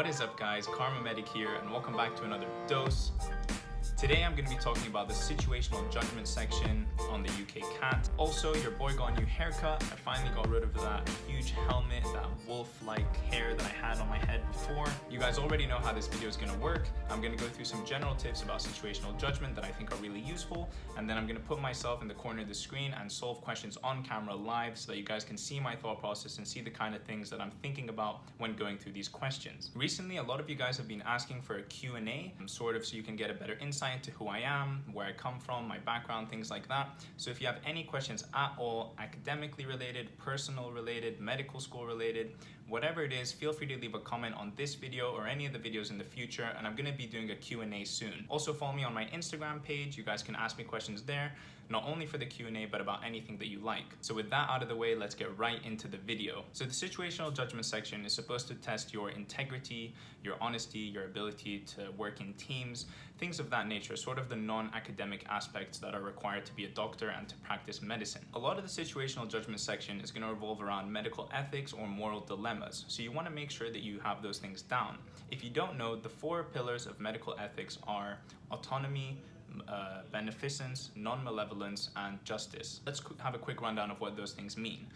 What is up guys, Kharma Medic here and welcome back to another dose. Today I'm going to be talking about the situational judgment section on the UK CAT. Also, your boy got a new haircut. I finally got rid of that huge helmet, that wolf-like hair that I had on my head before. You guys already know how this video is going to work. I'm going to go through some general tips about situational judgment that I think are really useful, and then I'm going to put myself in the corner of the screen and solve questions on camera live so that you guys can see my thought process and see the kind of things that I'm thinking about when going through these questions. Recently, a lot of you guys have been asking for a Q&A, sort of so you can get a better insight into who I am, where I come from, my background, things like that. So if you have any questions at all, academically related, personal related, medical school related, whatever it is, feel free to leave a comment on this video or any of the videos in the future, and I'm gonna be doing a Q&A soon. Also follow me on my Instagram page. You guys can ask me questions there, not only for the Q&A, but about anything that you like. So with that out of the way, let's get right into the video. So the situational judgment section is supposed to test your integrity, your honesty, your ability to work in teams, things of that nature, sort of the non-academic aspects that are required to be a doctor and to practice medicine. A lot of the situational judgment section is going to revolve around medical ethics or moral dilemmas, so you want to make sure that you have those things down. If you don't know, the four pillars of medical ethics are autonomy, uh, beneficence, non-malevolence, and justice. Let's have a quick rundown of what those things mean.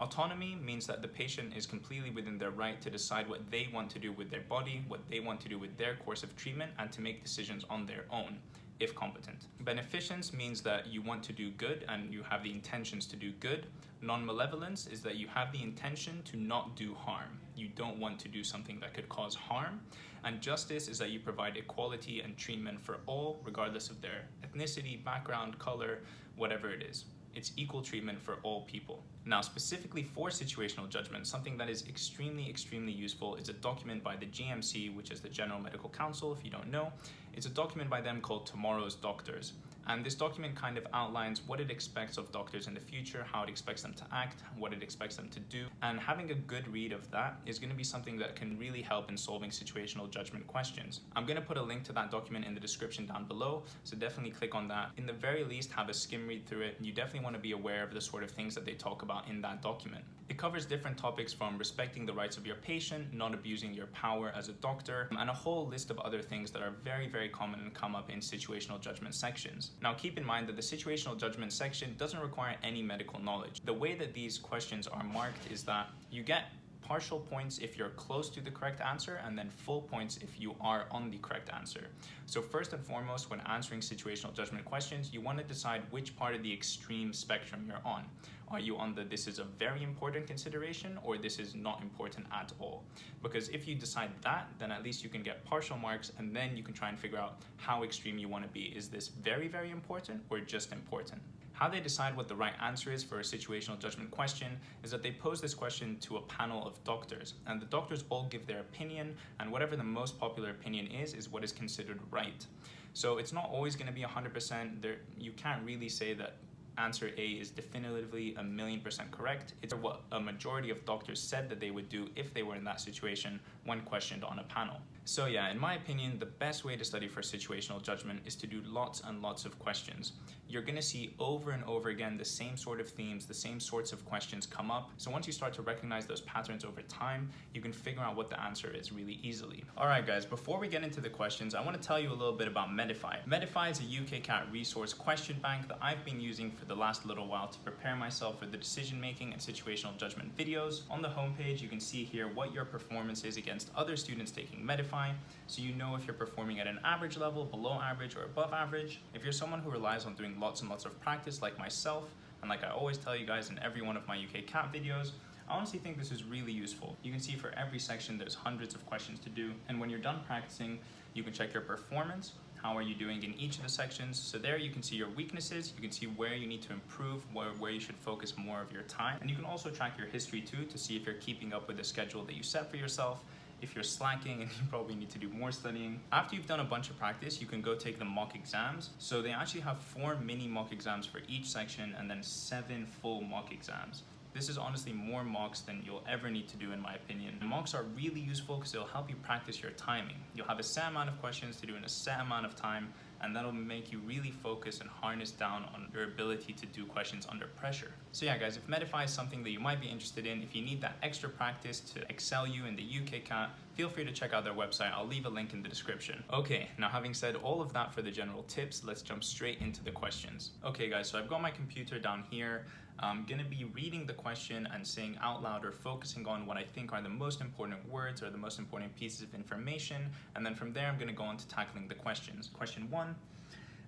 Autonomy means that the patient is completely within their right to decide what they want to do with their body, what they want to do with their course of treatment, and to make decisions on their own if competent. Beneficence means that you want to do good and you have the intentions to do good. Non-malevolence is that you have the intention to not do harm. You don't want to do something that could cause harm. And justice is that you provide equality and treatment for all, regardless of their ethnicity, background, color, whatever it is it's equal treatment for all people. Now, specifically for situational judgment, something that is extremely, extremely useful is a document by the GMC, which is the General Medical Council, if you don't know. It's a document by them called Tomorrow's Doctors. And this document kind of outlines what it expects of doctors in the future, how it expects them to act, what it expects them to do. And having a good read of that is going to be something that can really help in solving situational judgment questions. I'm going to put a link to that document in the description down below, so definitely click on that. In the very least, have a skim read through it. You definitely want to be aware of the sort of things that they talk about in that document. It covers different topics from respecting the rights of your patient, not abusing your power as a doctor, and a whole list of other things that are very, very common and come up in situational judgment sections. Now keep in mind that the situational judgment section doesn't require any medical knowledge. The way that these questions are marked is that you get partial points if you're close to the correct answer and then full points if you are on the correct answer. So first and foremost, when answering situational judgment questions, you want to decide which part of the extreme spectrum you're on. Are you on the this is a very important consideration or this is not important at all? Because if you decide that, then at least you can get partial marks and then you can try and figure out how extreme you want to be. Is this very, very important or just important? How they decide what the right answer is for a situational judgment question is that they pose this question to a panel of doctors, and the doctors all give their opinion, and whatever the most popular opinion is, is what is considered right. So it's not always going to be 100%. There, you can't really say that answer A is definitively a million percent correct. It's what a majority of doctors said that they would do if they were in that situation when questioned on a panel. So yeah, in my opinion, the best way to study for situational judgment is to do lots and lots of questions. You're gonna see over and over again the same sort of themes, the same sorts of questions come up. So once you start to recognize those patterns over time, you can figure out what the answer is really easily. All right, guys, before we get into the questions, I wanna tell you a little bit about Medify. Medify is a UK CAT resource question bank that I've been using for the last little while to prepare myself for the decision making and situational judgment videos. On the homepage, you can see here what your performance is against other students taking Medify, so you know if you're performing at an average level, below average, or above average. If you're someone who relies on doing lots and lots of practice like myself, and like I always tell you guys in every one of my UK CAT videos, I honestly think this is really useful. You can see for every section there's hundreds of questions to do, and when you're done practicing, you can check your performance, how are you doing in each of the sections. So there you can see your weaknesses, you can see where you need to improve, where, where you should focus more of your time. And you can also track your history too to see if you're keeping up with the schedule that you set for yourself if you're slacking and you probably need to do more studying. After you've done a bunch of practice, you can go take the mock exams. So they actually have four mini mock exams for each section and then seven full mock exams. This is honestly more mocks than you'll ever need to do in my opinion. The mocks are really useful because they'll help you practice your timing. You'll have a set amount of questions to do in a set amount of time and that'll make you really focus and harness down on your ability to do questions under pressure. So yeah guys, if Medify is something that you might be interested in, if you need that extra practice to excel you in the UK CAT, feel free to check out their website. I'll leave a link in the description. Okay, now having said all of that for the general tips, let's jump straight into the questions. Okay guys, so I've got my computer down here. I'm gonna be reading the question and saying out loud or focusing on what I think are the most important words or the most important pieces of information. And then from there, I'm gonna go on to tackling the questions. Question one,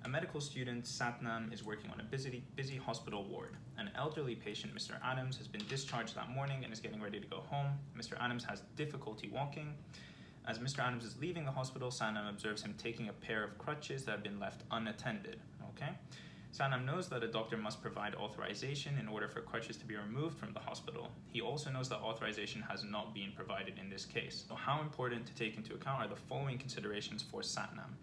a medical student, Satnam, is working on a busy, busy hospital ward. An elderly patient, Mr. Adams, has been discharged that morning and is getting ready to go home. Mr. Adams has difficulty walking. As Mr. Adams is leaving the hospital, Satnam observes him taking a pair of crutches that have been left unattended. Okay? Satnam knows that a doctor must provide authorization in order for crutches to be removed from the hospital. He also knows that authorization has not been provided in this case. So how important to take into account are the following considerations for Satnam.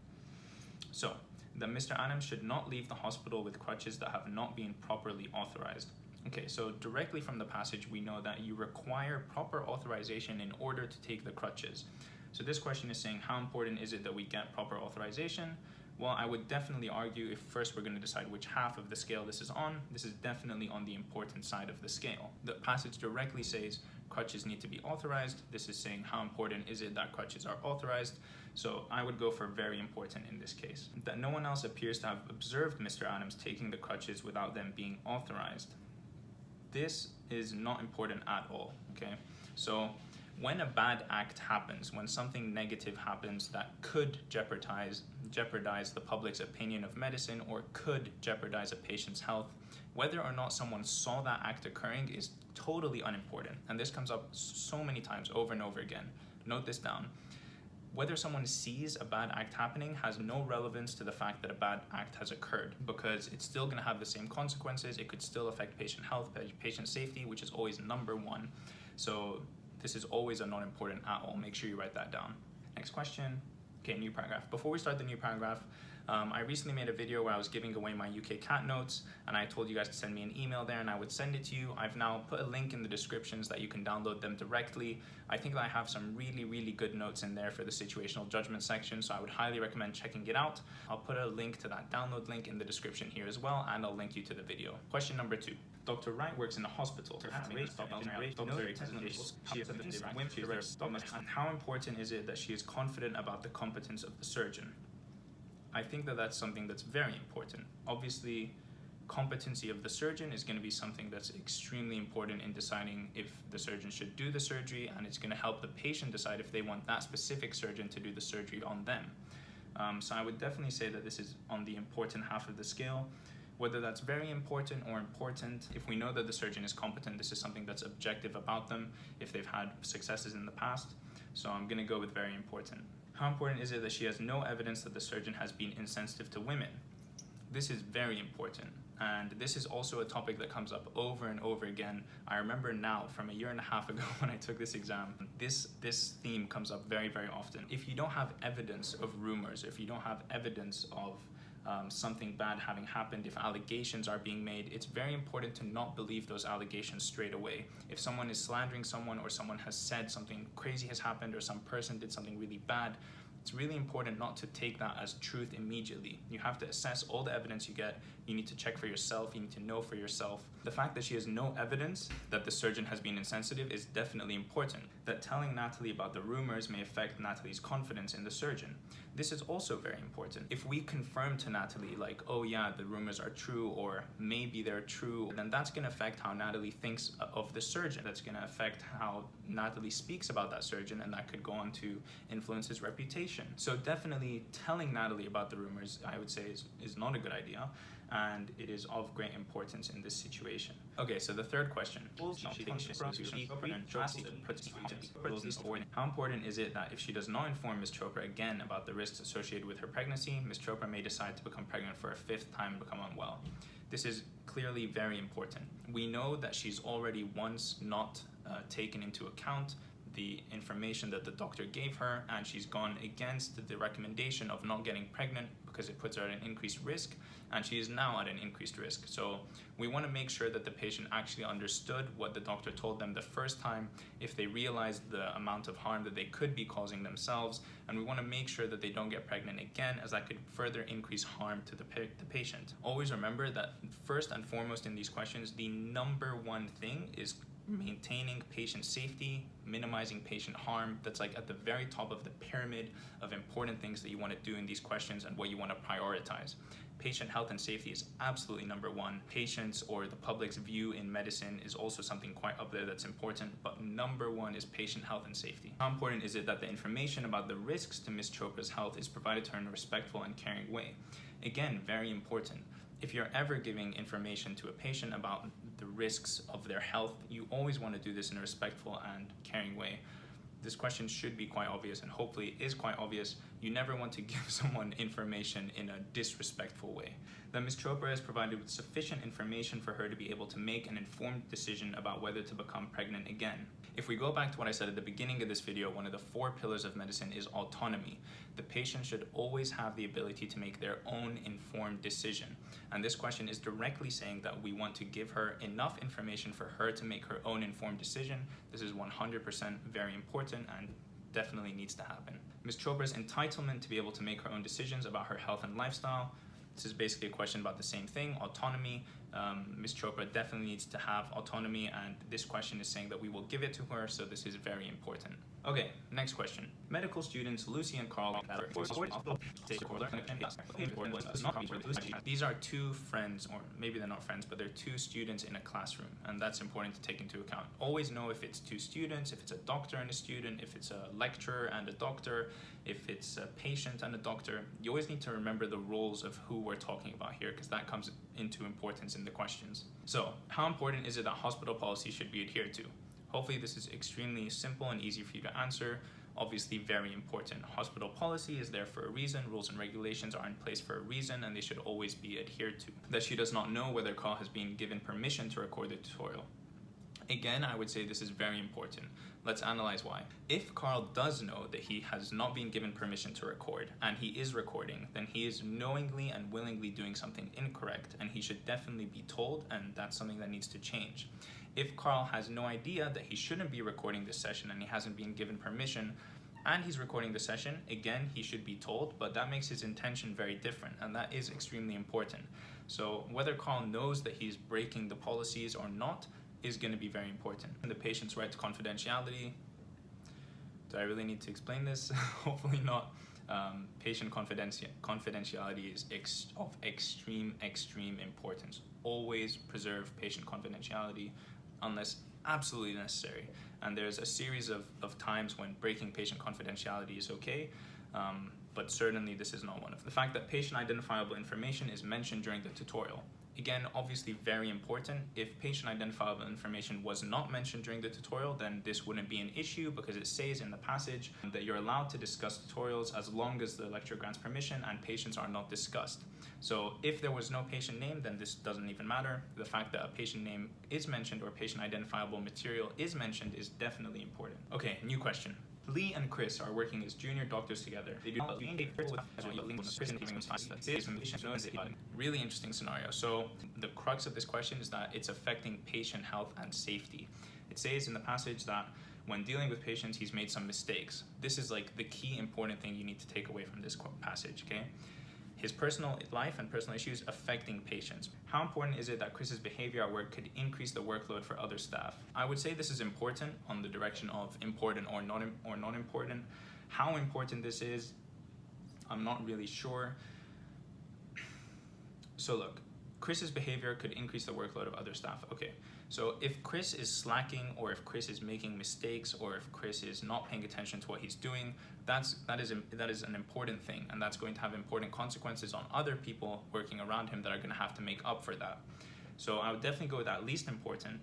So, that Mr. Adams should not leave the hospital with crutches that have not been properly authorized. Okay, so directly from the passage, we know that you require proper authorization in order to take the crutches. So this question is saying, how important is it that we get proper authorization? Well, I would definitely argue if first we're going to decide which half of the scale this is on, this is definitely on the important side of the scale. The passage directly says crutches need to be authorized. This is saying how important is it that crutches are authorized. So I would go for very important in this case. That no one else appears to have observed Mr. Adams taking the crutches without them being authorized. This is not important at all, okay? So when a bad act happens, when something negative happens that could jeopardize, jeopardize the public's opinion of medicine or could jeopardize a patient's health, whether or not someone saw that act occurring is totally unimportant. And this comes up so many times over and over again. Note this down whether someone sees a bad act happening has no relevance to the fact that a bad act has occurred because it's still going to have the same consequences. It could still affect patient health, patient safety, which is always number one. So this is always a not important at all. Make sure you write that down. Next question. Okay, new paragraph. Before we start the new paragraph, um, I recently made a video where I was giving away my UK CAT notes and I told you guys to send me an email there and I would send it to you. I've now put a link in the descriptions that you can download them directly. I think that I have some really, really good notes in there for the situational judgment section, so I would highly recommend checking it out. I'll put a link to that download link in the description here as well, and I'll link you to the video. Question number two. Dr. Wright works in a hospital. How important is it that she is confident about the competence of the surgeon? I think that that's something that's very important. Obviously, competency of the surgeon is going to be something that's extremely important in deciding if the surgeon should do the surgery and it's going to help the patient decide if they want that specific surgeon to do the surgery on them. Um, so I would definitely say that this is on the important half of the scale. Whether that's very important or important, if we know that the surgeon is competent, this is something that's objective about them, if they've had successes in the past. So I'm going to go with very important. How important is it that she has no evidence that the surgeon has been insensitive to women? This is very important. And this is also a topic that comes up over and over again. I remember now from a year and a half ago when I took this exam, this, this theme comes up very, very often. If you don't have evidence of rumors, if you don't have evidence of um, something bad having happened, if allegations are being made, it's very important to not believe those allegations straight away. If someone is slandering someone or someone has said something crazy has happened or some person did something really bad, it's really important not to take that as truth immediately. You have to assess all the evidence you get. You need to check for yourself. You need to know for yourself. The fact that she has no evidence that the surgeon has been insensitive is definitely important. That telling Natalie about the rumors may affect Natalie's confidence in the surgeon. This is also very important. If we confirm to Natalie like, oh yeah, the rumors are true or maybe they're true, then that's gonna affect how Natalie thinks of the surgeon. That's gonna affect how Natalie speaks about that surgeon and that could go on to influence his reputation. So definitely telling Natalie about the rumors, I would say is, is not a good idea and it is of great importance in this situation. Okay, so the third question. How important is it that if she does not inform Ms. Chopra again about the risks associated with her pregnancy, Ms. Chopra may decide to become pregnant for a fifth time and become unwell? This is clearly very important. We know that she's already once not uh, taken into account the information that the doctor gave her and she's gone against the recommendation of not getting pregnant because it puts her at an increased risk and she is now at an increased risk. So we want to make sure that the patient actually understood what the doctor told them the first time if they realized the amount of harm that they could be causing themselves and we want to make sure that they don't get pregnant again as that could further increase harm to the, pa the patient. Always remember that first and foremost in these questions, the number one thing is maintaining patient safety, minimizing patient harm. That's like at the very top of the pyramid of important things that you want to do in these questions and what you want to prioritize. Patient health and safety is absolutely number one. Patients or the public's view in medicine is also something quite up there that's important, but number one is patient health and safety. How important is it that the information about the risks to Ms. Chopra's health is provided to her in a respectful and caring way? Again, very important if you're ever giving information to a patient about risks of their health, you always want to do this in a respectful and caring way. This question should be quite obvious and hopefully is quite obvious. You never want to give someone information in a disrespectful way. That Ms. Chopra is provided with sufficient information for her to be able to make an informed decision about whether to become pregnant again. If we go back to what I said at the beginning of this video, one of the four pillars of medicine is autonomy. The patient should always have the ability to make their own informed decision. And this question is directly saying that we want to give her enough information for her to make her own informed decision. This is 100% very important and definitely needs to happen. Ms. Chopra's entitlement to be able to make her own decisions about her health and lifestyle. This is basically a question about the same thing, autonomy um, Ms. Chopra definitely needs to have autonomy and this question is saying that we will give it to her, so this is very important. Okay, next question. Medical students Lucy and Carl these are two friends, or maybe they're not friends, but they're two students in a classroom, and that's important to take into account. Always know if it's two students, if it's a doctor and a student, if it's a lecturer and a doctor, if it's a patient and a doctor. You always need to remember the roles of who we're talking about here, because that comes into importance in the questions. So, how important is it that hospital policy should be adhered to? Hopefully this is extremely simple and easy for you to answer. Obviously very important. Hospital policy is there for a reason, rules and regulations are in place for a reason and they should always be adhered to. That she does not know whether Carl has been given permission to record the tutorial. Again, I would say this is very important. Let's analyze why. If Carl does know that he has not been given permission to record and he is recording, then he is knowingly and willingly doing something incorrect and he should definitely be told and that's something that needs to change. If Carl has no idea that he shouldn't be recording this session and he hasn't been given permission, and he's recording the session, again, he should be told, but that makes his intention very different, and that is extremely important. So whether Carl knows that he's breaking the policies or not is going to be very important. And the patient's right to confidentiality, do I really need to explain this? Hopefully not. Um, patient confidenti confidentiality is ex of extreme, extreme importance. Always preserve patient confidentiality unless absolutely necessary. And there's a series of, of times when breaking patient confidentiality is okay, um, but certainly this is not one of them. The fact that patient identifiable information is mentioned during the tutorial. Again, obviously very important. If patient identifiable information was not mentioned during the tutorial, then this wouldn't be an issue because it says in the passage that you're allowed to discuss tutorials as long as the lecturer grants permission and patients are not discussed. So if there was no patient name, then this doesn't even matter. The fact that a patient name is mentioned or patient identifiable material is mentioned is definitely important. Okay, new question. Lee and Chris are working as junior doctors together. They do really interesting scenario. So the crux of this question is that it's affecting patient health and safety. It says in the passage that when dealing with patients, he's made some mistakes. This is like the key important thing you need to take away from this passage, okay? His personal life and personal issues affecting patients. How important is it that Chris's behavior at work could increase the workload for other staff? I would say this is important on the direction of important or not, or not important. How important this is, I'm not really sure. So look, Chris's behavior could increase the workload of other staff. Okay, so if Chris is slacking or if Chris is making mistakes or if Chris is not paying attention to what he's doing, that's, that, is, that is an important thing and that's going to have important consequences on other people working around him that are going to have to make up for that. So I would definitely go with that least important.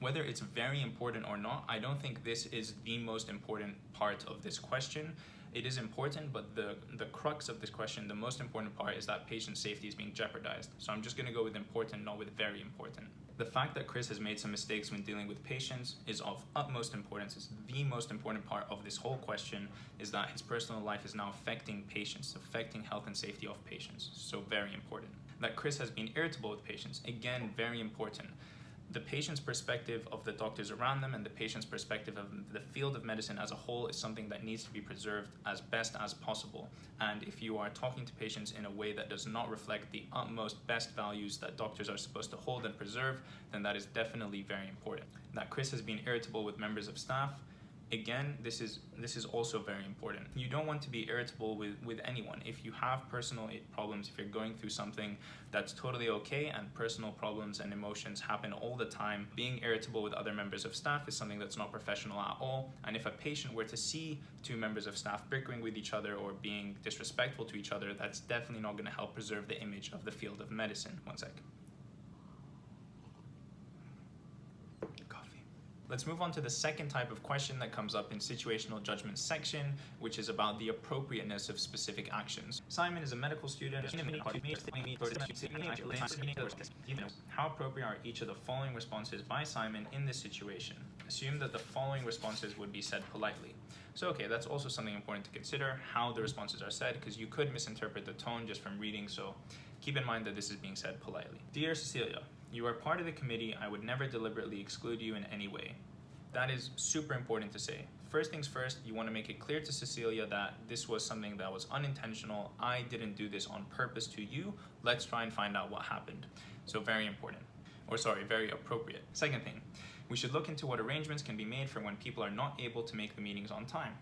Whether it's very important or not, I don't think this is the most important part of this question it is important, but the, the crux of this question, the most important part is that patient safety is being jeopardized. So I'm just gonna go with important, not with very important. The fact that Chris has made some mistakes when dealing with patients is of utmost importance. It's the most important part of this whole question is that his personal life is now affecting patients, affecting health and safety of patients. So very important. That Chris has been irritable with patients, again, very important the patient's perspective of the doctors around them and the patient's perspective of the field of medicine as a whole is something that needs to be preserved as best as possible. And if you are talking to patients in a way that does not reflect the utmost best values that doctors are supposed to hold and preserve, then that is definitely very important. That Chris has been irritable with members of staff again this is this is also very important. You don't want to be irritable with with anyone. If you have personal problems if you're going through something that's totally okay and personal problems and emotions happen all the time being irritable with other members of staff is something that's not professional at all. And if a patient were to see two members of staff bickering with each other or being disrespectful to each other that's definitely not going to help preserve the image of the field of medicine. One sec Let's move on to the second type of question that comes up in situational judgment section, which is about the appropriateness of specific actions. Simon is a medical student. How appropriate are each of the following responses by Simon in this situation? Assume that the following responses would be said politely. So okay, that's also something important to consider, how the responses are said, because you could misinterpret the tone just from reading, so keep in mind that this is being said politely. Dear Cecilia, you are part of the committee. I would never deliberately exclude you in any way. That is super important to say. First things first, you want to make it clear to Cecilia that this was something that was unintentional. I didn't do this on purpose to you. Let's try and find out what happened. So very important, or sorry, very appropriate. Second thing, we should look into what arrangements can be made for when people are not able to make the meetings on time.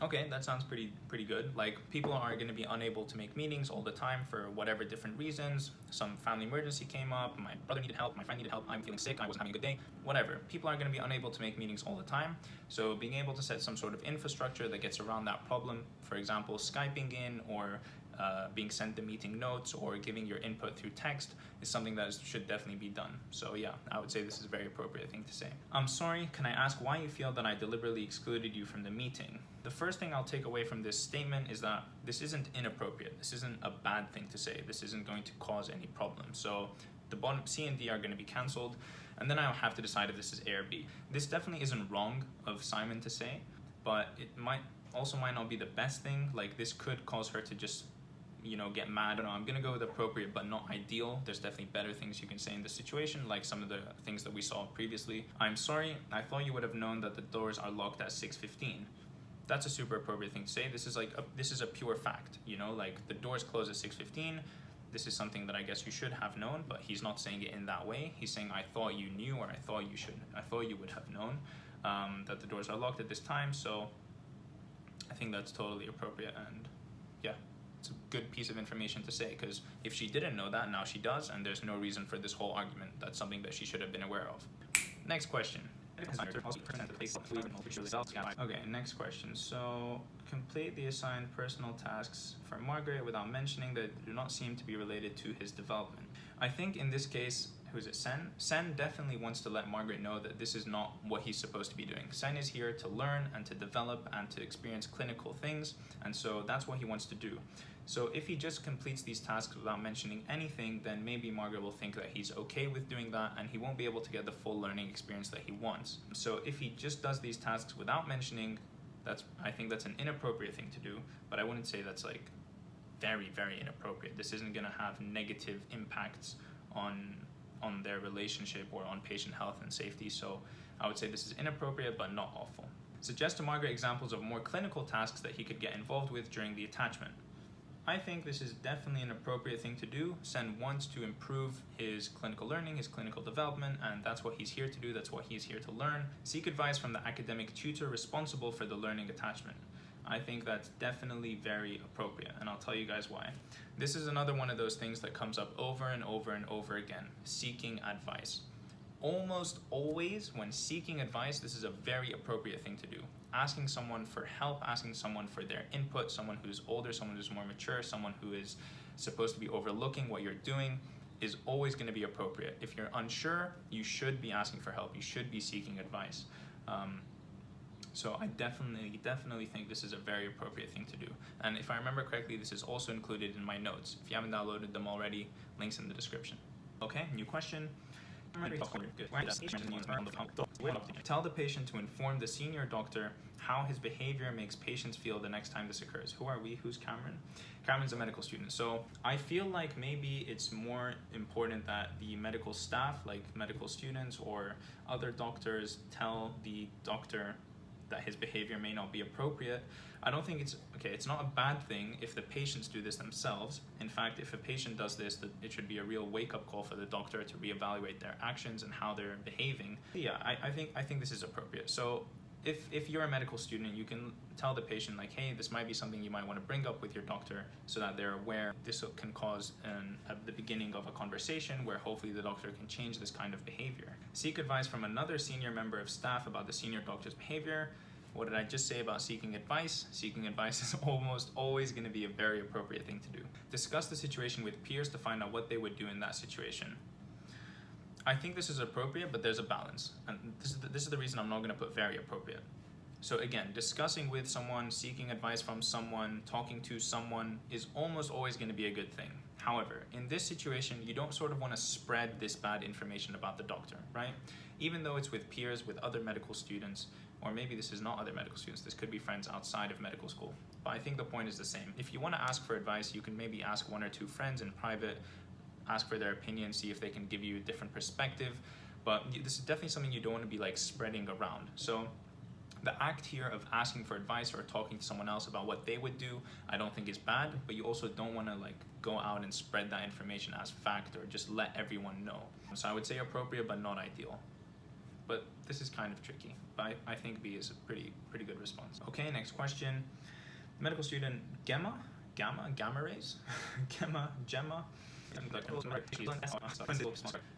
Okay, that sounds pretty pretty good. Like people are going to be unable to make meetings all the time for whatever different reasons. Some family emergency came up, my brother needed help, my friend needed help, I'm feeling sick, I wasn't having a good day, whatever. People are going to be unable to make meetings all the time. So being able to set some sort of infrastructure that gets around that problem, for example, Skyping in or uh, being sent the meeting notes or giving your input through text is something that is, should definitely be done. So yeah, I would say this is a very appropriate thing to say. I'm sorry, can I ask why you feel that I deliberately excluded you from the meeting? The first thing I'll take away from this statement is that this isn't inappropriate. This isn't a bad thing to say. This isn't going to cause any problems. So the bottom C and D are going to be cancelled and then I'll have to decide if this is A or B. This definitely isn't wrong of Simon to say, but it might also might not be the best thing. Like this could cause her to just you know, get mad. I know, I'm gonna go with appropriate but not ideal. There's definitely better things you can say in this situation, like some of the things that we saw previously. I'm sorry, I thought you would have known that the doors are locked at 6.15. That's a super appropriate thing to say. This is like, a, this is a pure fact, you know, like the doors close at 6.15. This is something that I guess you should have known, but he's not saying it in that way. He's saying, I thought you knew, or I thought you should, I thought you would have known um, that the doors are locked at this time. So I think that's totally appropriate and yeah it's a good piece of information to say because if she didn't know that, now she does, and there's no reason for this whole argument. That's something that she should have been aware of. Next question. Okay, next question. So, complete the assigned personal tasks for Margaret without mentioning that they do not seem to be related to his development. I think in this case, who's it, Sen? Sen definitely wants to let Margaret know that this is not what he's supposed to be doing. Sen is here to learn and to develop and to experience clinical things, and so that's what he wants to do. So if he just completes these tasks without mentioning anything, then maybe Margaret will think that he's okay with doing that and he won't be able to get the full learning experience that he wants. So if he just does these tasks without mentioning, that's I think that's an inappropriate thing to do, but I wouldn't say that's like very, very inappropriate. This isn't gonna have negative impacts on on their relationship or on patient health and safety. So I would say this is inappropriate but not awful. Suggest to Margaret examples of more clinical tasks that he could get involved with during the attachment. I think this is definitely an appropriate thing to do. Sen wants to improve his clinical learning, his clinical development, and that's what he's here to do, that's what he's here to learn. Seek advice from the academic tutor responsible for the learning attachment. I think that's definitely very appropriate, and I'll tell you guys why. This is another one of those things that comes up over and over and over again, seeking advice. Almost always, when seeking advice, this is a very appropriate thing to do. Asking someone for help, asking someone for their input, someone who's older, someone who's more mature, someone who is supposed to be overlooking what you're doing, is always going to be appropriate. If you're unsure, you should be asking for help. You should be seeking advice. Um, so I definitely, definitely think this is a very appropriate thing to do. And if I remember correctly, this is also included in my notes. If you haven't downloaded them already, links in the description. Okay, new question. Tell the patient to inform the senior doctor how his behavior makes patients feel the next time this occurs. Who are we? Who's Cameron? Cameron's a medical student. So I feel like maybe it's more important that the medical staff, like medical students or other doctors, tell the doctor that his behavior may not be appropriate. I don't think it's okay. It's not a bad thing if the patients do this themselves. In fact, if a patient does this, it should be a real wake-up call for the doctor to reevaluate their actions and how they're behaving. Yeah, I, I think I think this is appropriate. So if, if you're a medical student, you can tell the patient like, hey, this might be something you might want to bring up with your doctor so that they're aware this can cause an, at the beginning of a conversation where hopefully the doctor can change this kind of behavior. Seek advice from another senior member of staff about the senior doctor's behavior what did I just say about seeking advice? Seeking advice is almost always going to be a very appropriate thing to do. Discuss the situation with peers to find out what they would do in that situation. I think this is appropriate, but there's a balance. And this is the, this is the reason I'm not going to put very appropriate. So again, discussing with someone, seeking advice from someone, talking to someone is almost always going to be a good thing. However, in this situation, you don't sort of want to spread this bad information about the doctor, right? Even though it's with peers, with other medical students, or maybe this is not other medical students, this could be friends outside of medical school. But I think the point is the same. If you want to ask for advice, you can maybe ask one or two friends in private, ask for their opinion, see if they can give you a different perspective. But this is definitely something you don't want to be like spreading around. So the act here of asking for advice or talking to someone else about what they would do, I don't think is bad, but you also don't want to like go out and spread that information as fact or just let everyone know. So I would say appropriate, but not ideal but this is kind of tricky. But I, I think B is a pretty pretty good response. Okay, next question. Medical student Gemma, Gamma, Gamma rays, Gemma, Gemma.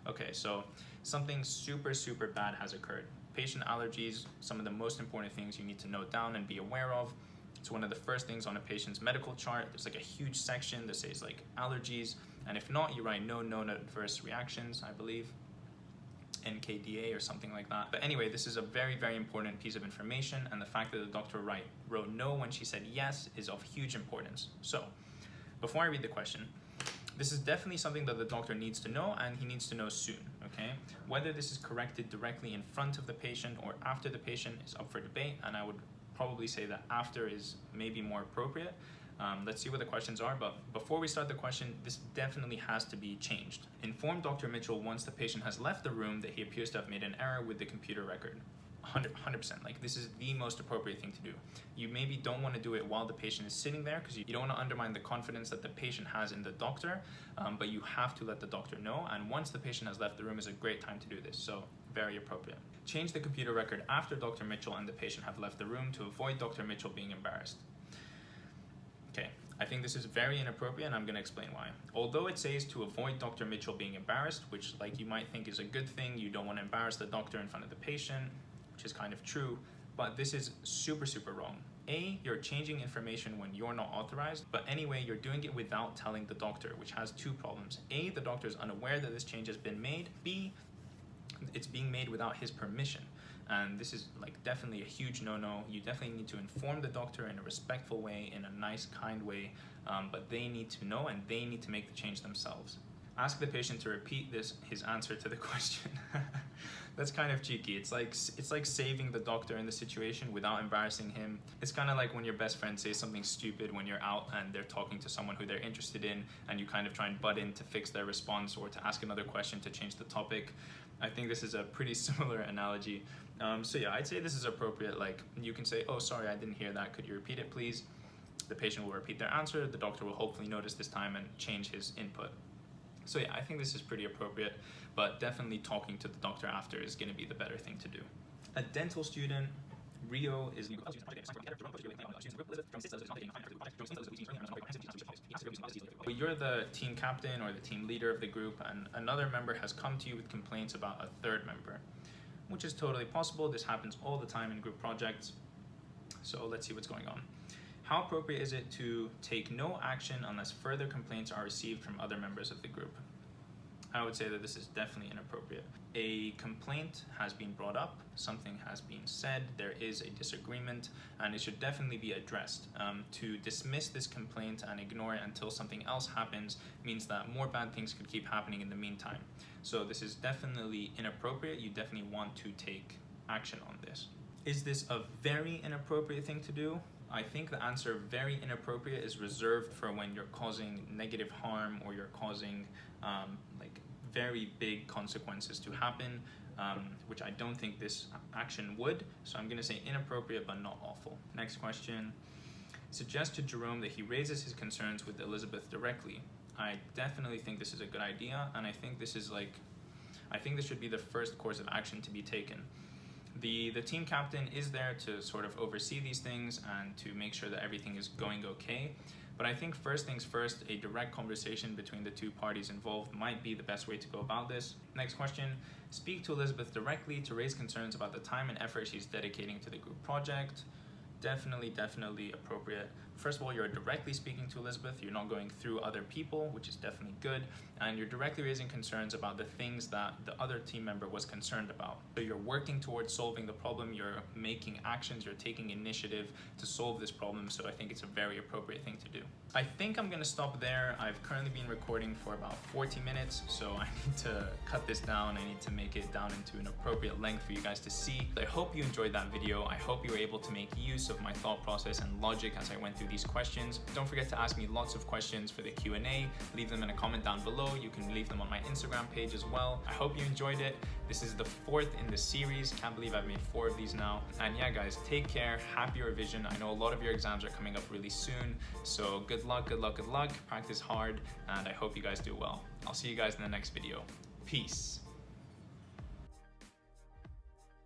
Oh, okay, so something super, super bad has occurred. Patient allergies, some of the most important things you need to note down and be aware of. It's one of the first things on a patient's medical chart. There's like a huge section that says like allergies, and if not, you write no known adverse reactions, I believe. NKDA or something like that. But anyway, this is a very, very important piece of information and the fact that the doctor write, wrote no when she said yes is of huge importance. So before I read the question, this is definitely something that the doctor needs to know and he needs to know soon, okay? Whether this is corrected directly in front of the patient or after the patient is up for debate and I would probably say that after is maybe more appropriate um, let's see what the questions are, but before we start the question, this definitely has to be changed. Inform Dr. Mitchell once the patient has left the room that he appears to have made an error with the computer record. 100 percent like this is the most appropriate thing to do you maybe don't want to do it while the patient is sitting there because you, you, don't want to undermine the confidence that the patient has in the doctor um, but you have to let the doctor know and once the patient has left the room is a great time to do this so very appropriate change the computer record after dr mitchell and the patient have left the room to avoid dr mitchell being embarrassed Okay, I think this is very inappropriate and I'm going to explain why. Although it says to avoid Dr. Mitchell being embarrassed, which like you might think is a good thing, you don't want to embarrass the doctor in front of the patient, which is kind of true, but this is super, super wrong. A, you're changing information when you're not authorized, but anyway, you're doing it without telling the doctor, which has two problems. A, the doctor is unaware that this change has been made. B, it's being made without his permission and this is like definitely a huge no-no you definitely need to inform the doctor in a respectful way in a nice kind way um, but they need to know and they need to make the change themselves ask the patient to repeat this his answer to the question that's kind of cheeky it's like it's like saving the doctor in the situation without embarrassing him it's kind of like when your best friend says something stupid when you're out and they're talking to someone who they're interested in and you kind of try and butt in to fix their response or to ask another question to change the topic I think this is a pretty similar analogy. Um, so yeah, I'd say this is appropriate. Like you can say, oh, sorry, I didn't hear that. Could you repeat it, please? The patient will repeat their answer. The doctor will hopefully notice this time and change his input. So yeah, I think this is pretty appropriate, but definitely talking to the doctor after is gonna be the better thing to do. A dental student, Rio is but you're the team captain or the team leader of the group and another member has come to you with complaints about a third member, which is totally possible. This happens all the time in group projects. So let's see what's going on. How appropriate is it to take no action unless further complaints are received from other members of the group? I would say that this is definitely inappropriate. A complaint has been brought up, something has been said, there is a disagreement, and it should definitely be addressed. Um, to dismiss this complaint and ignore it until something else happens means that more bad things could keep happening in the meantime. So this is definitely inappropriate. You definitely want to take action on this. Is this a very inappropriate thing to do? I think the answer very inappropriate is reserved for when you're causing negative harm or you're causing um, like very big consequences to happen, um, which I don't think this action would. So I'm gonna say inappropriate but not awful. Next question. Suggest to Jerome that he raises his concerns with Elizabeth directly. I definitely think this is a good idea and I think this is like, I think this should be the first course of action to be taken. The, the team captain is there to sort of oversee these things and to make sure that everything is going okay. But I think first things first, a direct conversation between the two parties involved might be the best way to go about this. Next question, speak to Elizabeth directly to raise concerns about the time and effort she's dedicating to the group project definitely, definitely appropriate. First of all, you're directly speaking to Elizabeth. You're not going through other people, which is definitely good. And you're directly raising concerns about the things that the other team member was concerned about. So you're working towards solving the problem. You're making actions. You're taking initiative to solve this problem. So I think it's a very appropriate thing to do. I think I'm going to stop there. I've currently been recording for about 40 minutes. So I need to cut this down. I need to make it down into an appropriate length for you guys to see. I hope you enjoyed that video. I hope you were able to make use of my thought process and logic as I went through these questions. Don't forget to ask me lots of questions for the Q&A. Leave them in a comment down below. You can leave them on my Instagram page as well. I hope you enjoyed it. This is the fourth in the series. Can't believe I've made four of these now. And yeah, guys, take care. Happy revision. I know a lot of your exams are coming up really soon. So good luck, good luck, good luck. Practice hard. And I hope you guys do well. I'll see you guys in the next video. Peace.